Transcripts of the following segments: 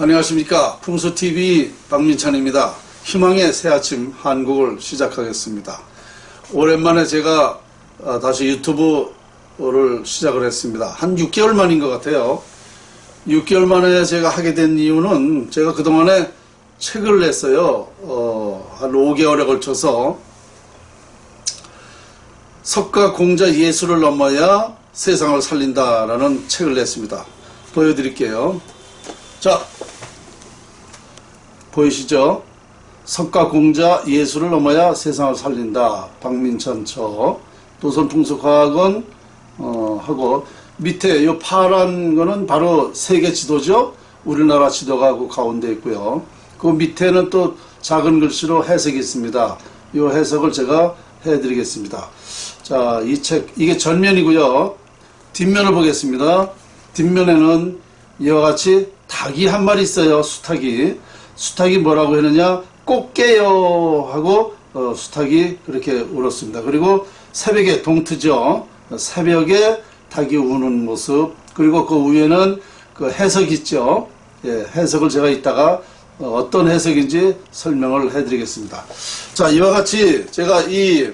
안녕하십니까. 풍수TV 박민찬입니다. 희망의 새 아침 한국을 시작하겠습니다. 오랜만에 제가 아, 다시 유튜브를 시작을 했습니다. 한 6개월 만인 것 같아요. 6개월 만에 제가 하게 된 이유는 제가 그동안에 책을 냈어요. 어, 한 5개월에 걸쳐서. 석가 공자 예술을 넘어야 세상을 살린다라는 책을 냈습니다. 보여드릴게요 자 보이시죠? 석가공자 예술을 넘어야 세상을 살린다. 박민천 처 도선풍속학원 어, 하고 밑에 이 파란 거는 바로 세계 지도죠. 우리나라 지도가 그 가운데 있고요. 그 밑에는 또 작은 글씨로 해석이 있습니다. 이 해석을 제가 해드리겠습니다. 자, 이 책, 이게 전면이고요. 뒷면을 보겠습니다. 뒷면에는 이와 같이 닭이 한 마리 있어요. 수탉이. 수탉이 뭐라고 했느냐? 꼭 깨요 하고 어, 수탉이 그렇게 울었습니다. 그리고 새벽에 동트죠. 새벽에 닭이 우는 모습 그리고 그 위에는 그 해석 있죠. 예, 해석을 제가 이따가 어, 떤 해석인지 설명을 해드리겠습니다. 자 이와 같이 제가 이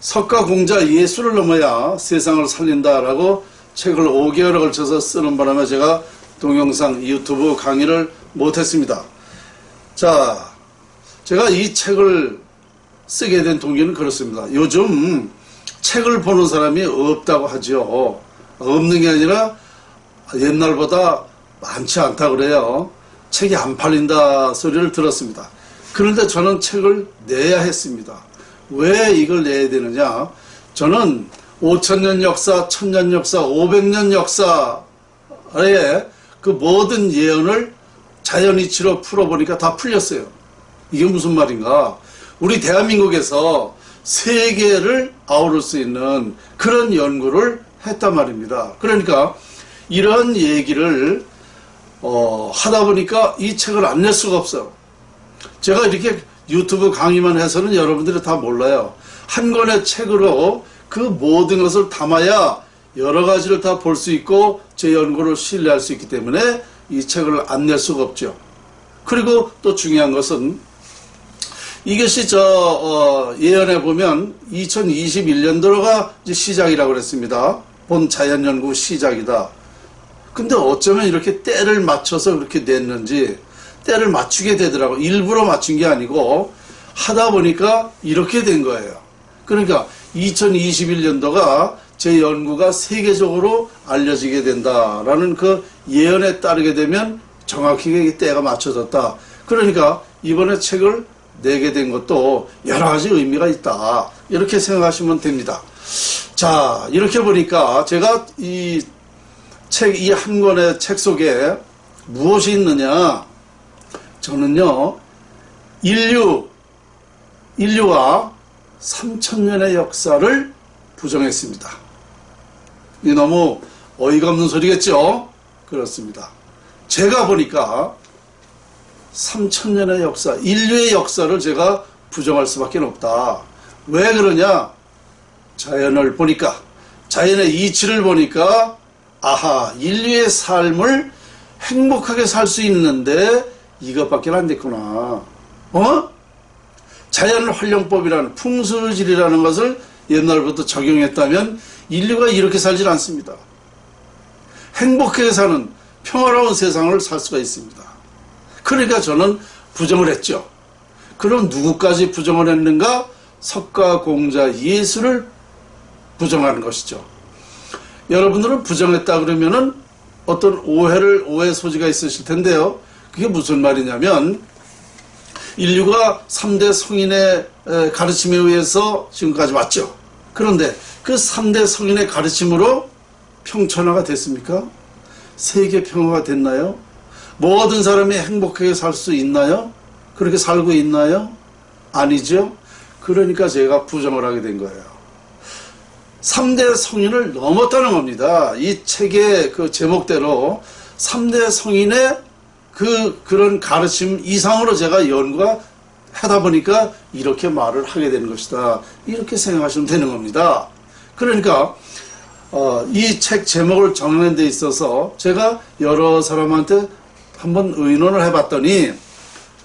석가공자 예술을 넘어야 세상을 살린다라고 책을 5개월에 걸쳐서 쓰는 바람에 제가 동영상 유튜브 강의를 못했습니다. 자, 제가 이 책을 쓰게 된 동기는 그렇습니다. 요즘 책을 보는 사람이 없다고 하죠. 없는 게 아니라 옛날보다 많지 않다 그래요. 책이 안 팔린다 소리를 들었습니다. 그런데 저는 책을 내야 했습니다. 왜 이걸 내야 되느냐? 저는 5천년 역사, 1000년 역사, 500년 역사의 그 모든 예언을 자연 이치로 풀어보니까 다 풀렸어요. 이게 무슨 말인가? 우리 대한민국에서 세계를 아우를 수 있는 그런 연구를 했단 말입니다. 그러니까 이런 얘기를 어, 하다 보니까 이 책을 안 낼 수가 없어요. 제가 이렇게 유튜브 강의만 해서는 여러분들이 다 몰라요. 한 권의 책으로 그 모든 것을 담아야 여러 가지를 다 볼 수 있고 제 연구를 신뢰할 수 있기 때문에 이 책을 안 낼 수가 없죠. 그리고 또 중요한 것은 이것이 저 어, 예언해 보면 2021년도가 시작이라고 그랬습니다. 본 자연연구 시작이다. 근데 어쩌면 이렇게 때를 맞춰서 그렇게 냈는지 때를 맞추게 되더라고. 일부러 맞춘 게 아니고 하다 보니까 이렇게 된 거예요. 그러니까 2021년도가 제 연구가 세계적으로 알려지게 된다라는 그 예언에 따르게 되면 정확하게 때가 맞춰졌다. 그러니까 이번에 책을 내게 된 것도 여러 가지 의미가 있다. 이렇게 생각하시면 됩니다. 자, 이렇게 보니까 제가 이 책, 이 한 권의 책 속에 무엇이 있느냐? 저는요, 인류, 인류와 3천년의 역사를 부정했습니다. 이 너무 어이가 없는 소리겠죠? 그렇습니다. 제가 보니까 3천년의 역사, 인류의 역사를 제가 부정할 수밖에 없다. 왜 그러냐? 자연을 보니까, 자연의 이치를 보니까, 아하, 인류의 삶을 행복하게 살 수 있는데 이것밖에 안 됐구나. 어? 자연 활용법이라는 풍수질이라는 것을 옛날부터 적용했다면 인류가 이렇게 살질 않습니다. 행복하게 사는 평화로운 세상을 살 수가 있습니다. 그러니까 저는 부정을 했죠. 그럼 누구까지 부정을 했는가? 석가공자 예수를 부정하는 것이죠. 여러분들은 부정했다 그러면은 어떤 오해를 오해 소지가 있으실 텐데요. 그게 무슨 말이냐면 인류가 3대 성인의 가르침에 의해서 지금까지 왔죠. 그런데 그 3대 성인의 가르침으로 평천화가 됐습니까? 세계 평화가 됐나요? 모든 사람이 행복하게 살 수 있나요? 그렇게 살고 있나요? 아니죠? 그러니까 제가 부정을 하게 된 거예요. 3대 성인을 넘었다는 겁니다. 이 책의 그 제목대로 3대 성인의 그, 그런 가르침 이상으로 제가 연구가 하다 보니까 이렇게 말을 하게 되는 것이다. 이렇게 생각하시면 되는 겁니다. 그러니까 어, 이 책 제목을 정하는 데 있어서 제가 여러 사람한테 한번 의논을 해봤더니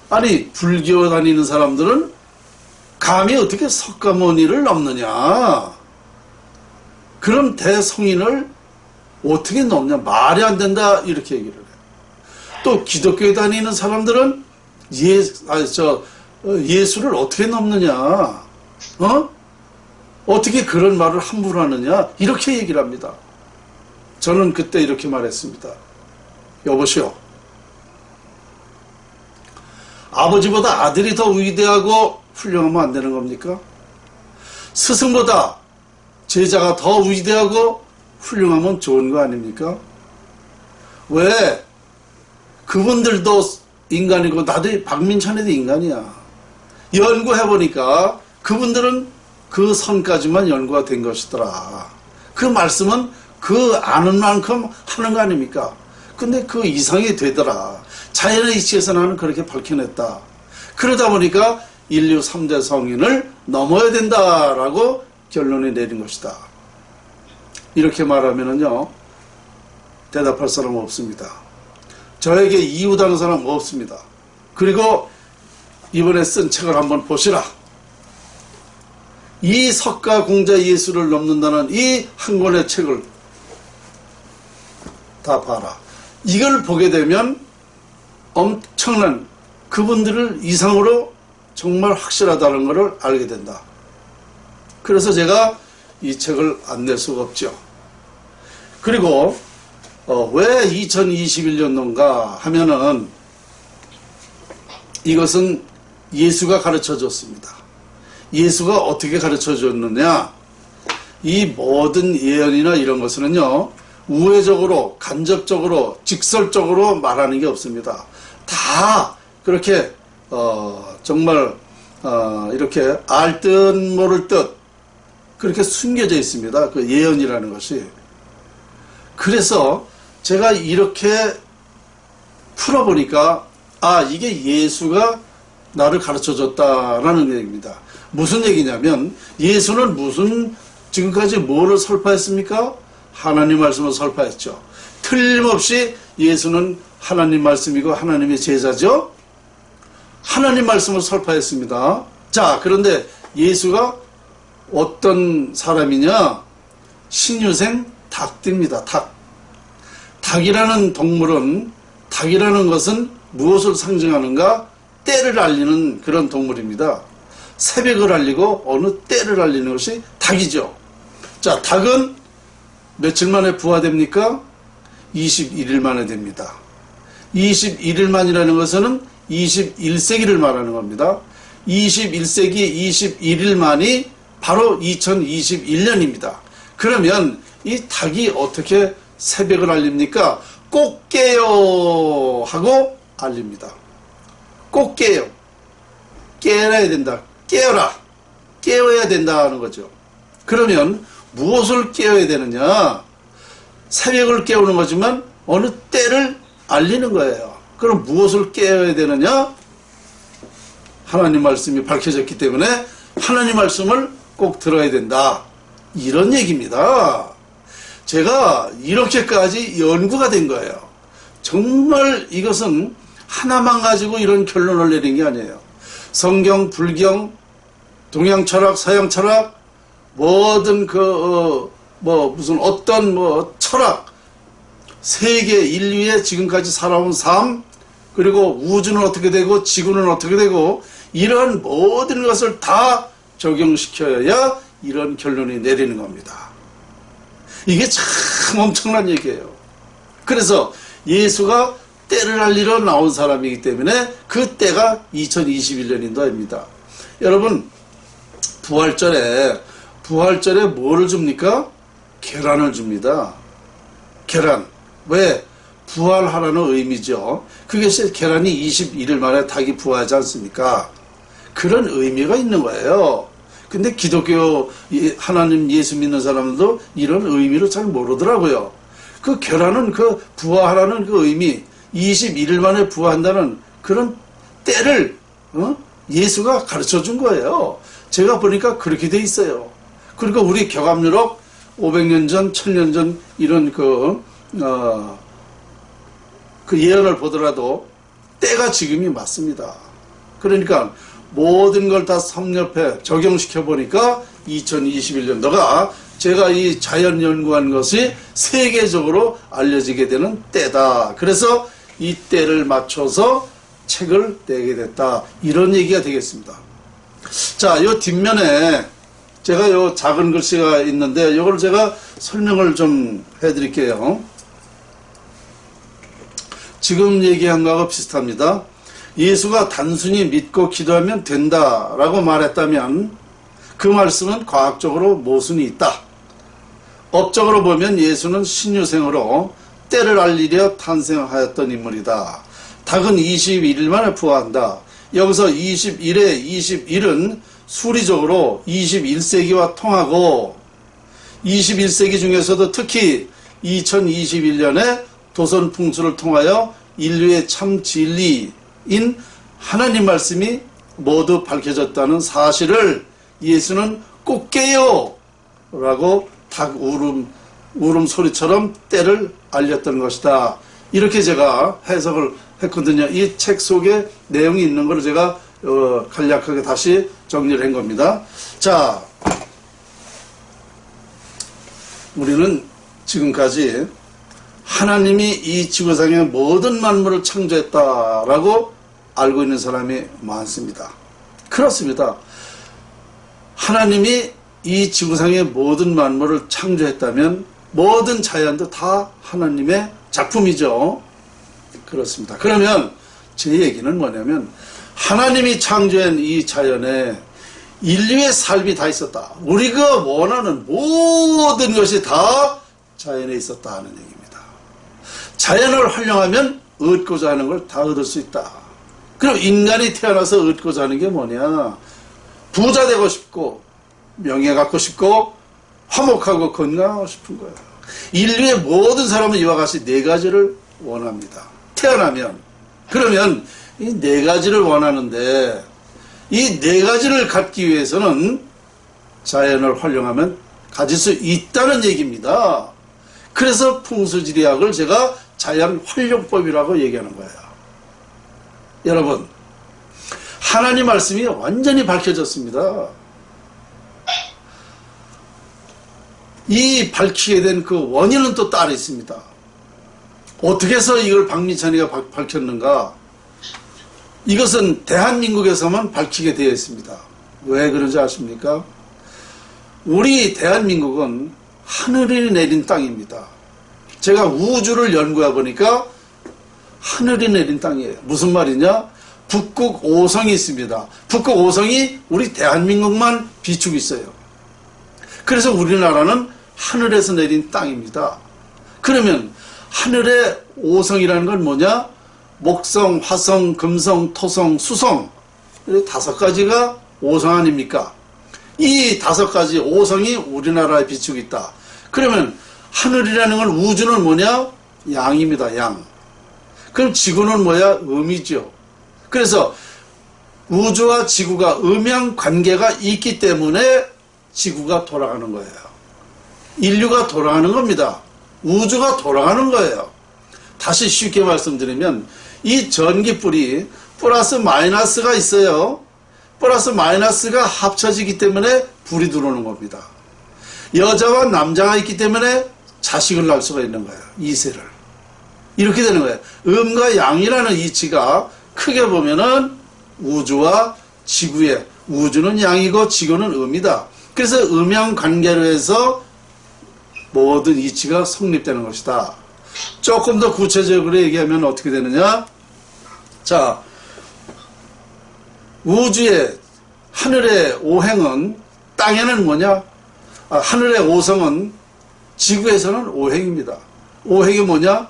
아니 불교 다니는 사람들은 감히 어떻게 석가모니를 넘느냐 그럼 대성인을 어떻게 넘냐 말이 안 된다 이렇게 얘기를 해요 또 기독교에 다니는 사람들은 예, 아, 저, 어, 예수를 어떻게 넘느냐 어? 어떻게 그런 말을 함부로 하느냐 이렇게 얘기를 합니다 저는 그때 이렇게 말했습니다 여보시오 아버지보다 아들이 더 위대하고 훌륭하면 안 되는 겁니까? 스승보다 제자가 더 위대하고 훌륭하면 좋은 거 아닙니까? 왜? 그분들도 인간이고 나도 박민찬이도 인간이야. 연구해보니까 그분들은 그 선까지만 연구가 된 것이더라. 그 말씀은 그 아는 만큼 하는 거 아닙니까? 근데 그 이상이 되더라. 자연의 이치에서 나는 그렇게 밝혀냈다. 그러다 보니까 인류 3대 성인을 넘어야 된다라고 결론을 내린 것이다. 이렇게 말하면은요, 대답할 사람 없습니다. 저에게 이웃하는 사람 없습니다. 그리고 이번에 쓴 책을 한번 보시라. 이 석가 공자 예수를 넘는다는 이 한 권의 책을 다 봐라. 이걸 보게 되면 엄청난 그분들을 이상으로 정말 확실하다는 것을 알게 된다. 그래서 제가 이 책을 안 낼 수가 없죠. 그리고 어, 왜 2021년도인가 하면은 이것은 예수가 가르쳐 줬습니다. 예수가 어떻게 가르쳐 줬느냐? 이 모든 예언이나 이런 것은요, 우회적으로, 간접적으로, 직설적으로 말하는 게 없습니다. 다 그렇게, 어, 정말, 어, 이렇게 알 듯 모를 듯 그렇게 숨겨져 있습니다. 그 예언이라는 것이. 그래서 제가 이렇게 풀어보니까, 아, 이게 예수가 나를 가르쳐 줬다라는 얘기입니다. 무슨 얘기냐면, 예수는 무슨, 지금까지 뭐를 설파했습니까? 하나님 말씀을 설파했죠. 틀림없이 예수는 하나님 말씀이고 하나님의 제자죠. 하나님 말씀을 설파했습니다. 자, 그런데 예수가 어떤 사람이냐? 신유생 닭띠입니다. 닭. 닭이라는 동물은 닭이라는 것은 무엇을 상징하는가? 때를 알리는 그런 동물입니다. 새벽을 알리고 어느 때를 알리는 것이 닭이죠. 자, 닭은 며칠 만에 부화됩니까? 21일 만에 됩니다. 21일 만이라는 것은 21세기를 말하는 겁니다. 21세기 21일 만이 바로 2021년입니다. 그러면 이 닭이 어떻게 새벽을 알립니까? 꼭 깨요 하고 알립니다. 꼭 깨요. 깨어야 된다. 깨어라. 깨어야 된다는 거죠. 그러면 무엇을 깨어야 되느냐? 새벽을 깨우는 거지만 어느 때를 알리는 거예요. 그럼 무엇을 깨어야 되느냐? 하나님 말씀이 밝혀졌기 때문에 하나님 말씀을 꼭 들어야 된다. 이런 얘기입니다. 제가 이렇게까지 연구가 된 거예요. 정말 이것은 하나만 가지고 이런 결론을 내린 게 아니에요. 성경, 불경, 동양 철학, 서양 철학, 모든 그, 어, 뭐, 무슨 어떤 뭐 철학, 세계 인류의 지금까지 살아온 삶, 그리고 우주는 어떻게 되고 지구는 어떻게 되고 이러한 모든 것을 다 적용시켜야 이런 결론이 내리는 겁니다. 이게 참 엄청난 얘기예요. 그래서 예수가 때를 알리러 나온 사람이기 때문에 그 때가 2021년인도입니다. 여러분 부활절에 부활절에 뭐를 줍니까? 계란을 줍니다. 계란. 왜? 부활하라는 의미죠. 그것이 계란이 21일 만에 닭이 부화하지 않습니까? 그런 의미가 있는 거예요. 근데 기독교 하나님 예수 믿는 사람들도 이런 의미를 잘 모르더라고요. 그 계란은 그 부화하라는 그 의미, 21일 만에 부화한다는 그런 때를 어? 예수가 가르쳐 준 거예요. 제가 보니까 그렇게 돼 있어요. 그리고 우리 교감유럽 500년 전, 1000년 전 이런 그, 어, 그그 예언을 보더라도 때가 지금이 맞습니다. 그러니까 모든 걸 다 섭렵해 적용시켜 보니까 2021년도가 제가 이 자연 연구한 것이 세계적으로 알려지게 되는 때다. 그래서 이 때를 맞춰서 책을 내게 됐다. 이런 얘기가 되겠습니다. 자, 요 뒷면에 제가 요 작은 글씨가 있는데 이걸 제가 설명을 좀 해드릴게요. 지금 얘기한 거하고 비슷합니다. 예수가 단순히 믿고 기도하면 된다라고 말했다면 그 말씀은 과학적으로 모순이 있다. 업적으로 보면 예수는 신유생으로 때를 알리려 탄생하였던 인물이다. 닭은 21일 만에 부화한다. 여기서 21에 21은 수리적으로 21세기와 통하고 21세기 중에서도 특히 2021년에 도선 풍수를 통하여 인류의 참 진리인 하나님 말씀이 모두 밝혀졌다는 사실을 예수는 꼭 깨요! 라고 닭 울음, 울음 소리처럼 때를 알렸던 것이다. 이렇게 제가 해석을 했거든요. 이 책 속에 내용이 있는 걸 제가 어, 간략하게 다시 정리를 한 겁니다. 자, 우리는 지금까지 하나님이 이 지구상의 모든 만물을 창조했다라고 알고 있는 사람이 많습니다. 그렇습니다. 하나님이 이 지구상의 모든 만물을 창조했다면 모든 자연도 다 하나님의 작품이죠. 그렇습니다. 그러면 제 얘기는 뭐냐면 하나님이 창조한 이 자연에 인류의 삶이 다 있었다. 우리가 원하는 모든 것이 다 자연에 있었다 하는 얘기입니다. 자연을 활용하면 얻고자 하는 걸 다 얻을 수 있다. 그럼 인간이 태어나서 얻고자 하는 게 뭐냐? 부자 되고 싶고 명예 갖고 싶고 화목하고 건강하고 싶은 거예요. 인류의 모든 사람은 이와 같이 네 가지를 원합니다. 태어나면 그러면 이 네 가지를 원하는데 이 네 가지를 갖기 위해서는 자연을 활용하면 가질 수 있다는 얘기입니다. 그래서 풍수지리학을 제가 자연 활용법이라고 얘기하는 거예요. 여러분, 하나님 말씀이 완전히 밝혀졌습니다. 이 밝히게 된 그 원인은 또 따로 있습니다. 어떻게 해서 이걸 박민찬이가 밝혔는가? 이것은 대한민국에서만 밝히게 되어 있습니다. 왜 그런지 아십니까? 우리 대한민국은 하늘이 내린 땅입니다. 제가 우주를 연구해 보니까 하늘이 내린 땅이에요. 무슨 말이냐? 북극 오성이 있습니다. 북극 오성이 우리 대한민국만 비추고 있어요. 그래서 우리나라는 하늘에서 내린 땅입니다. 그러면 하늘의 오성이라는 건 뭐냐? 목성, 화성, 금성, 토성, 수성 다섯 가지가 오성 아닙니까? 이 다섯 가지 오성이 우리나라에 비추고 있다. 그러면 하늘이라는 건 우주는 뭐냐? 양입니다. 양. 그럼 지구는 뭐야? 음이죠. 그래서 우주와 지구가 음양 관계가 있기 때문에 지구가 돌아가는 거예요. 인류가 돌아가는 겁니다. 우주가 돌아가는 거예요. 다시 쉽게 말씀드리면 이 전기불이 플러스 마이너스가 있어요. 플러스 마이너스가 합쳐지기 때문에 불이 들어오는 겁니다. 여자와 남자가 있기 때문에 자식을 낳을 수가 있는 거예요. 이세를. 이렇게 되는 거예요. 음과 양이라는 이치가 크게 보면은 우주와 지구의 우주는 양이고 지구는 음이다. 그래서 음양 관계로 해서 모든 이치가 성립되는 것이다. 조금 더 구체적으로 얘기하면 어떻게 되느냐? 자, 우주의 하늘의 오행은 땅에는 뭐냐? 아, 하늘의 오성은 지구에서는 오행입니다. 오행이 뭐냐?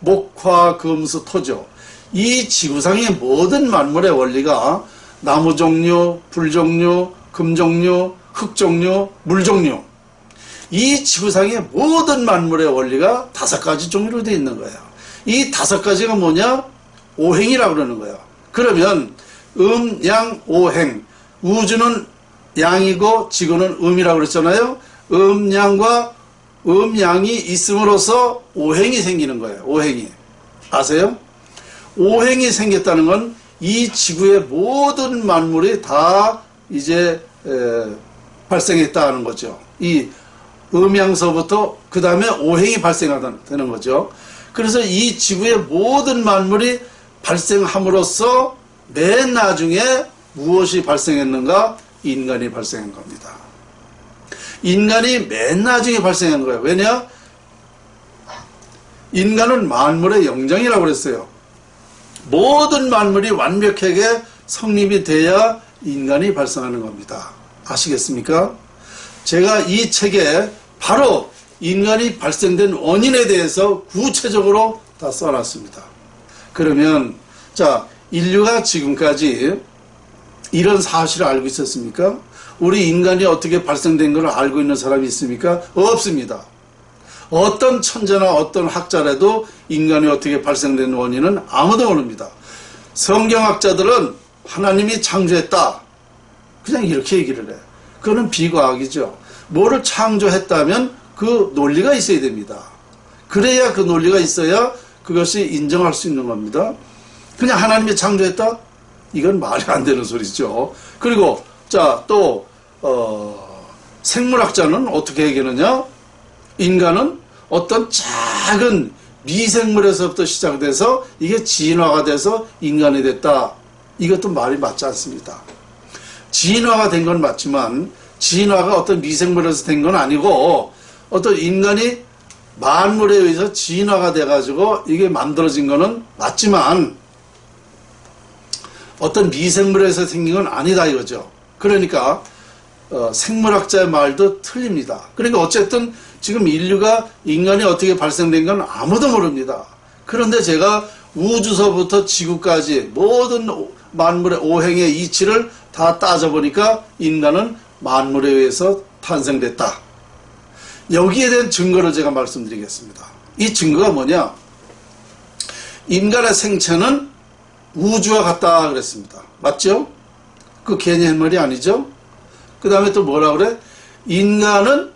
목화, 금수, 토죠. 이 지구상의 모든 만물의 원리가 나무 종류, 불 종류, 금 종류, 흙 종류, 물 종류. 이 지구상의 모든 만물의 원리가 다섯 가지 종류로 되어 있는 거예요. 이 다섯 가지가 뭐냐? 오행이라고 그러는 거예요. 그러면 음, 양, 오행. 우주는 양이고 지구는 음이라고 그랬잖아요. 음 양과 음 양이 있음으로써 오행이 생기는 거예요. 오행이. 아세요? 오행이 생겼다는 건 이 지구의 모든 만물이 다 이제 에, 발생했다는 거죠. 이 음양서부터 그 다음에 오행이 발생하는 거죠. 그래서 이 지구의 모든 만물이 발생함으로써 맨 나중에 무엇이 발생했는가? 인간이 발생한 겁니다. 인간이 맨 나중에 발생한 거예요. 왜냐? 인간은 만물의 영장이라고 그랬어요. 모든 만물이 완벽하게 성립이 돼야 인간이 발생하는 겁니다. 아시겠습니까? 제가 이 책에 바로 인간이 발생된 원인에 대해서 구체적으로 다 써놨습니다. 그러면 자 인류가 지금까지 이런 사실을 알고 있었습니까? 우리 인간이 어떻게 발생된 걸 알고 있는 사람이 있습니까? 없습니다. 어떤 천재나 어떤 학자라도 인간이 어떻게 발생된 원인은 아무도 모릅니다. 성경학자들은 하나님이 창조했다. 그냥 이렇게 얘기를 해. 그거는 비과학이죠. 뭐를 창조했다면 그 논리가 있어야 됩니다. 그래야 그 논리가 있어야 그것이 인정할 수 있는 겁니다. 그냥 하나님이 창조했다? 이건 말이 안 되는 소리죠. 그리고 자또 어, 생물학자는 어떻게 얘기하느냐? 인간은 어떤 작은 미생물에서부터 시작돼서 이게 진화가 돼서 인간이 됐다. 이것도 말이 맞지 않습니다. 진화가 된 건 맞지만 진화가 어떤 미생물에서 된 건 아니고 어떤 인간이 만물에 의해서 진화가 돼가지고 이게 만들어진 거는 맞지만 어떤 미생물에서 생긴 건 아니다 이거죠. 그러니까 어, 생물학자의 말도 틀립니다. 그러니까 어쨌든 지금 인류가 인간이 어떻게 발생된 건 아무도 모릅니다. 그런데 제가 우주서부터 지구까지 모든 만물의 오행의 이치를 다 따져보니까 인간은 만물에 의해서 탄생됐다. 여기에 대한 증거를 제가 말씀드리겠습니다. 이 증거가 뭐냐? 인간의 생체는 우주와 같다 그랬습니다. 맞죠? 그 괜히 한 말이 아니죠? 그 다음에 또 뭐라 그래? 인간은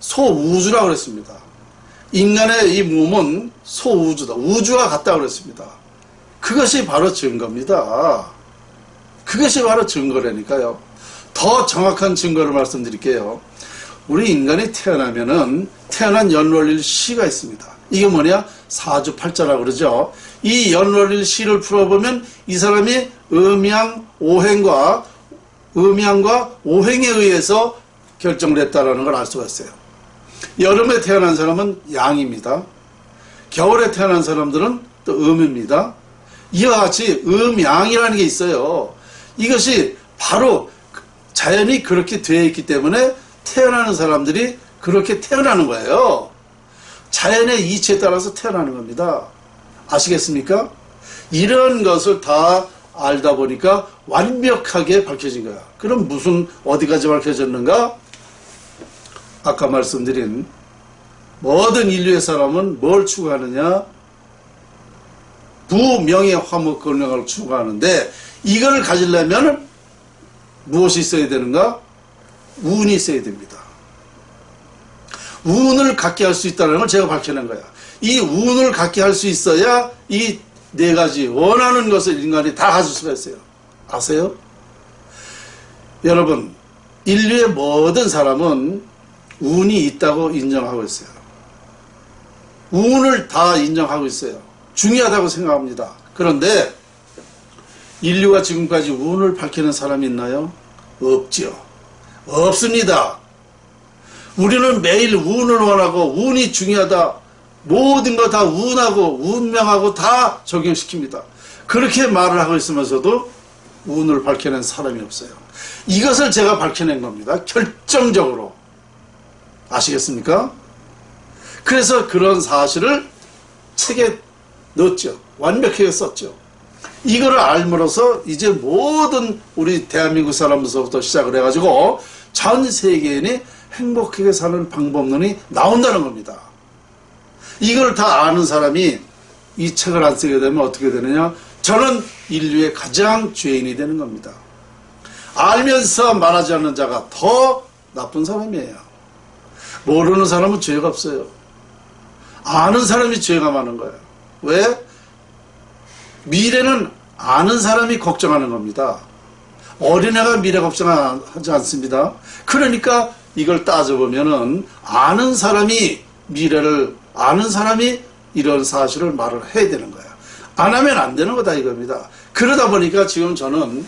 소우주라 그랬습니다. 인간의 이 몸은 소우주다. 우주와 같다 그랬습니다. 그것이 바로 증거입니다. 그것이 바로 증거라니까요. 더 정확한 증거를 말씀드릴게요. 우리 인간이 태어나면은 태어난 연월일 시가 있습니다. 이게 뭐냐? 사주팔자라고 그러죠. 이 연월일 시를 풀어보면 이 사람이 음양 오행과 음양과 오행에 의해서 결정됐다라는 걸 알 수가 있어요. 여름에 태어난 사람은 양입니다. 겨울에 태어난 사람들은 또 음입니다. 이와 같이 음양이라는 게 있어요. 이것이 바로 자연이 그렇게 되어 있기 때문에 태어나는 사람들이 그렇게 태어나는 거예요. 자연의 이치에 따라서 태어나는 겁니다. 아시겠습니까? 이런 것을 다 알다 보니까 완벽하게 밝혀진 거야. 그럼 무슨 어디까지 밝혀졌는가? 아까 말씀드린 모든 인류의 사람은 뭘 추구하느냐? 부명예 화목 건강을 추구하는데 이걸 가지려면 무엇이 있어야 되는가? 운이 있어야 됩니다. 운을 갖게 할 수 있다는 걸 제가 밝혀낸 거야. 이 운을 갖게 할 수 있어야 이 네 가지 원하는 것을 인간이 다 가질 수가 있어요. 아세요? 여러분, 인류의 모든 사람은 운이 있다고 인정하고 있어요. 운을 다 인정하고 있어요. 중요하다고 생각합니다. 그런데 인류가 지금까지 운을 밝히는 사람이 있나요? 없죠. 없습니다. 우리는 매일 운을 원하고 운이 중요하다. 모든 거 다 운하고 운명하고 다 적용시킵니다. 그렇게 말을 하고 있으면서도 운을 밝혀낸 사람이 없어요. 이것을 제가 밝혀낸 겁니다. 결정적으로. 아시겠습니까? 그래서 그런 사실을 책에 넣었죠. 완벽하게 썼죠. 이거를 알므로써 이제 모든 우리 대한민국 사람들서부터 시작을 해가지고 전 세계인이 행복하게 사는 방법론이 나온다는 겁니다. 이걸 다 아는 사람이 이 책을 안 쓰게 되면 어떻게 되느냐? 저는 인류의 가장 죄인이 되는 겁니다. 알면서 말하지 않는 자가 더 나쁜 사람이에요. 모르는 사람은 죄가 없어요. 아는 사람이 죄가 많은 거예요. 왜? 미래는 아는 사람이 걱정하는 겁니다. 어린애가 미래 걱정하지 않습니다. 그러니까 이걸 따져보면은 아는 사람이 미래를 아는 사람이 이런 사실을 말을 해야 되는 거야. 안 하면 안 되는 거다 이겁니다. 그러다 보니까 지금 저는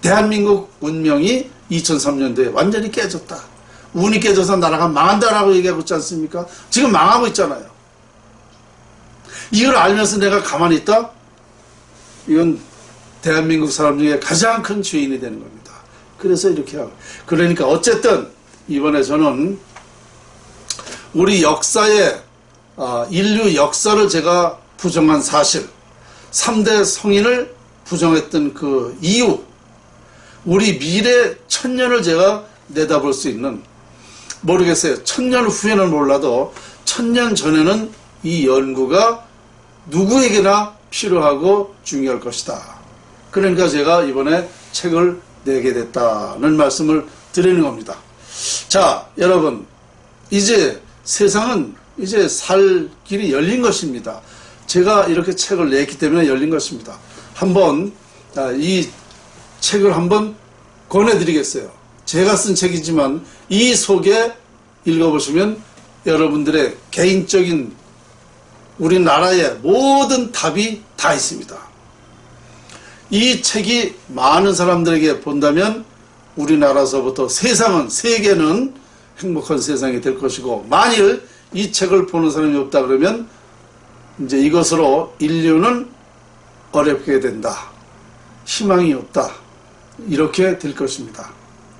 대한민국 운명이 2003년도에 완전히 깨졌다. 운이 깨져서 나라가 망한다라고 얘기하고 있지 않습니까? 지금 망하고 있잖아요. 이걸 알면서 내가 가만히 있다? 이건 대한민국 사람 중에 가장 큰 죄인이 되는 겁니다. 그래서 이렇게 하고. 그러니까 어쨌든 이번에 저는 우리 역사의 아, 인류 역사를 제가 부정한 사실, 3대 성인을 부정했던 그 이유, 우리 미래 천년을 제가 내다볼 수 있는 모르겠어요. 천년 후에는 몰라도 천년 전에는 이 연구가 누구에게나 필요하고 중요할 것이다. 그러니까 제가 이번에 책을 내게 됐다는 말씀을 드리는 겁니다. 자, 여러분, 이제 세상은 이제 살 길이 열린 것입니다. 제가 이렇게 책을 냈기 때문에 열린 것입니다. 한번 아, 이 책을 한번 권해드리겠어요. 제가 쓴 책이지만 이 속에 읽어보시면 여러분들의 개인적인 우리나라의 모든 답이 다 있습니다. 이 책이 많은 사람들에게 본다면 우리나라서부터 세상은 세계는 행복한 세상이 될 것이고 만일 이 책을 보는 사람이 없다 그러면 이제 이것으로 인류는 어렵게 된다. 희망이 없다. 이렇게 될 것입니다.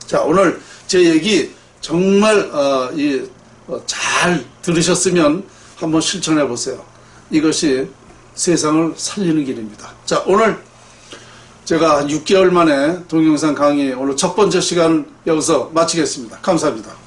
자 오늘 제 얘기 정말 어, 이, 어, 잘 들으셨으면 한번 실천해 보세요. 이것이 세상을 살리는 길입니다. 자 오늘 제가 한 6개월 만에 동영상 강의 오늘 첫 번째 시간 여기서 마치겠습니다. 감사합니다.